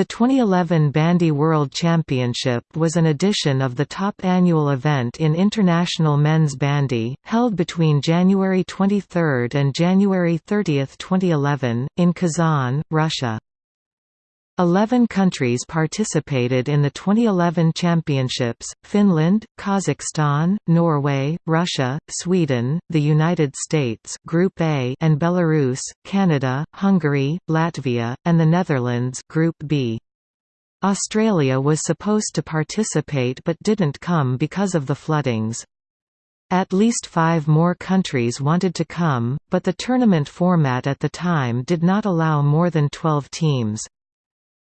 The 2011 Bandy World Championship was an edition of the top annual event in international men's bandy, held between January 23 and January 30, 2011, in Kazan, Russia. Eleven countries participated in the 2011 championships, Finland, Kazakhstan, Norway, Russia, Sweden, the United States Group A and Belarus, Canada, Hungary, Latvia, and the Netherlands Group B. Australia was supposed to participate but didn't come because of the floodings. At least five more countries wanted to come, but the tournament format at the time did not allow more than 12 teams.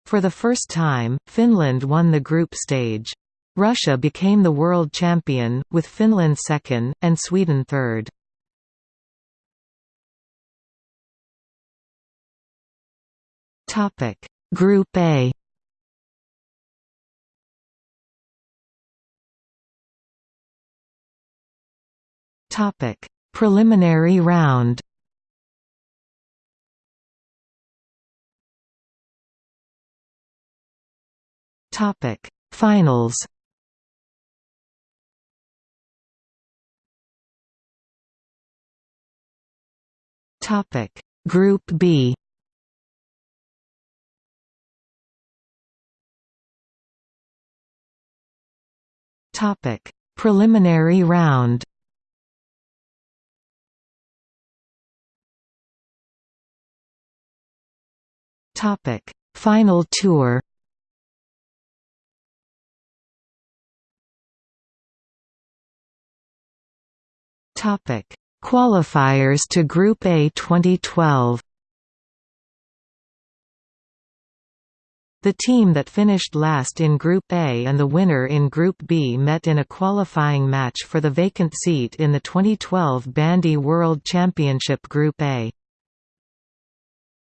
For the first time, Finland won the group stage. Russia became the world champion, with Finland second, and Sweden third. Group A Preliminary round Topic: Finals. Topic: Group B. Topic: Preliminary round. Topic: Final tour. Topic: Qualifiers to Group A 2012. The team that finished last in Group A and the winner in Group B met in a qualifying match for the vacant seat in the 2012 Bandy World Championship Group A.